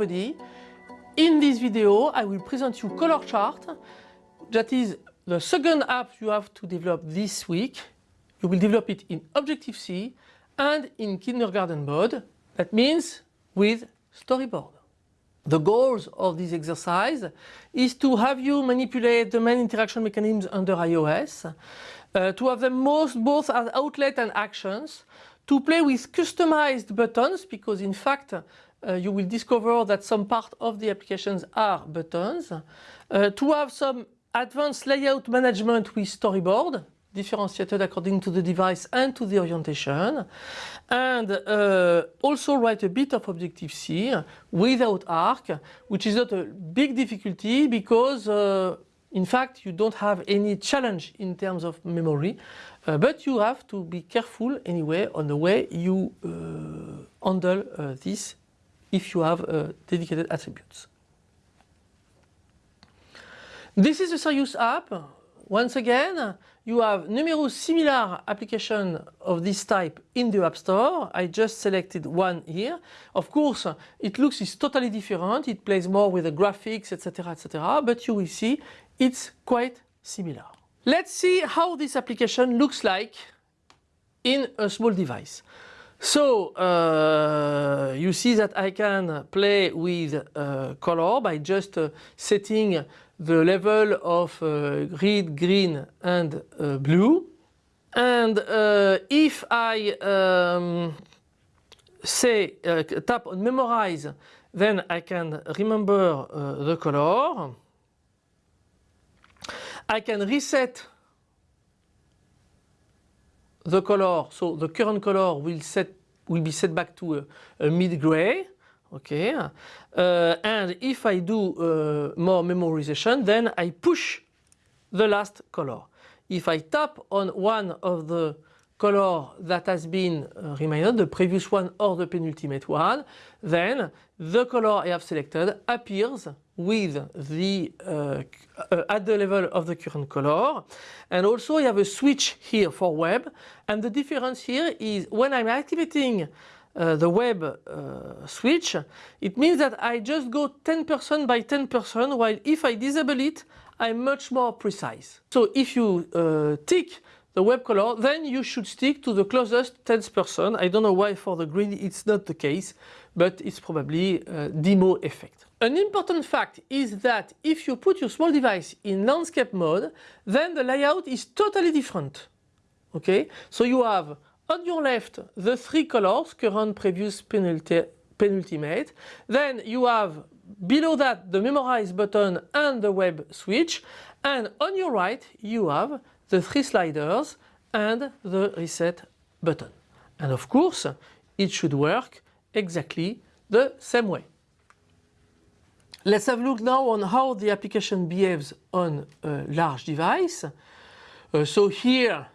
In this video I will present you color chart. That is the second app you have to develop this week. You will develop it in Objective-C and in kindergarten mode. That means with storyboard. The goals of this exercise is to have you manipulate the main interaction mechanisms under iOS, uh, to have them most both as outlet and actions, to play with customized buttons because in fact uh, you will discover that some part of the applications are buttons, uh, to have some advanced layout management with storyboard differentiated according to the device and to the orientation. And uh, also write a bit of Objective-C without ARC which is not a big difficulty because uh, in fact you don't have any challenge in terms of memory uh, but you have to be careful anyway on the way you uh, handle uh, this if you have uh, dedicated attributes. This is a serious app once again, you have numerous similar applications of this type in the App Store. I just selected one here. Of course, it looks is totally different. It plays more with the graphics, etc., etc. But you will see it's quite similar. Let's see how this application looks like in a small device. So uh, you see that I can play with uh, color by just uh, setting the level of uh, red, green and uh, blue. And uh, if I um, say tap on memorize, then I can remember the color. I can reset the color, so the current color will set will be set back to a, a mid gray. Okay, uh, and if I do uh, more memorization, then I push the last color. If I tap on one of the color that has been uh, reminded, the previous one or the penultimate one, then the color I have selected appears with the uh, uh, at the level of the current color. And also I have a switch here for web. And the difference here is when I'm activating uh, the web uh, switch it means that I just go 10% by 10% while if I disable it I'm much more precise. So if you uh, tick the web color then you should stick to the closest 10%. I don't know why for the green it's not the case but it's probably a demo effect. An important fact is that if you put your small device in landscape mode, then the layout is totally different. Okay, so you have on your left the three colors, current, previous, penulti penultimate. Then you have below that the memorize button and the web switch. And on your right you have the three sliders and the reset button. And of course it should work exactly the same way. Let's have a look now on how the application behaves on a large device. Uh, so here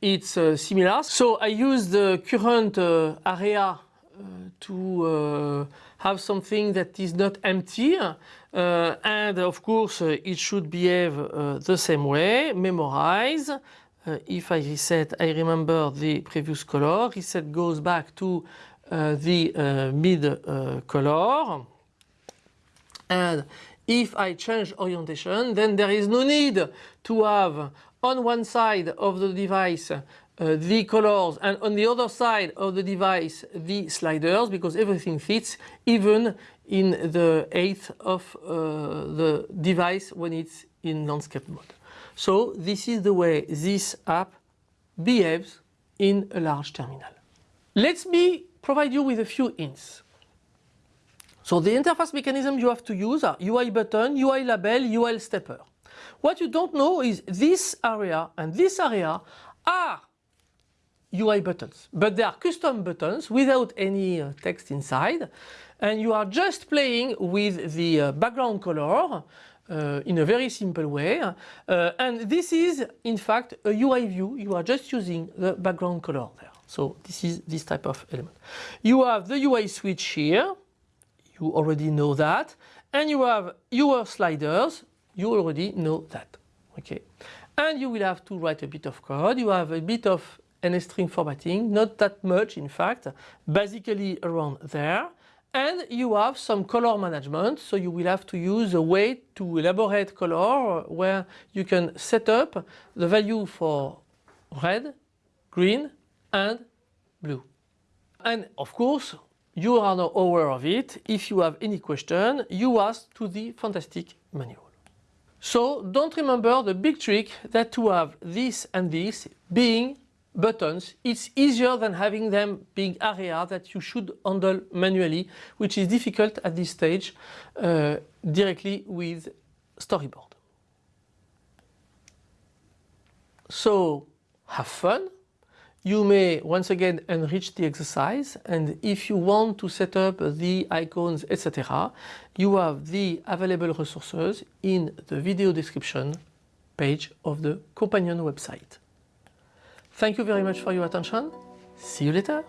it's uh, similar. So I use the current uh, area Uh, to uh, have something that is not empty uh, and of course uh, it should behave uh, the same way, memorize. if I reset I remember the previous color, reset goes back to the mid color and if I change orientation then there is no need to have on one side of the device uh, the colors and on the other side of the device the sliders because everything fits even in the eighth of uh, the device when it's in landscape mode. So this is the way this app behaves in a large terminal. Let me provide you with a few hints. So the interface mechanism you have to use are UI button, UI label, UI stepper. What you don't know is this area and this area are UI buttons, but they are custom buttons without any uh, text inside and you are just playing with the uh, background color uh, in a very simple way uh, and this is in fact a UI view, you are just using the background color there. So this is this type of element. You have the UI switch here you already know that. And you have your sliders, you already know that. Okay. And you will have to write a bit of code. You have a bit of NS string formatting, not that much in fact, basically around there. And you have some color management, so you will have to use a way to elaborate color where you can set up the value for red, green and blue. And of course, you are now aware of it. If you have any question, you ask to the fantastic manual. So don't remember the big trick that to have this and this being buttons, it's easier than having them being area that you should handle manually, which is difficult at this stage uh, directly with storyboard. So have fun. You may once again enrich the exercise and if you want to set up the icons etc. you have the available resources in the video description page of the companion website. Thank you very much for your attention. See you later.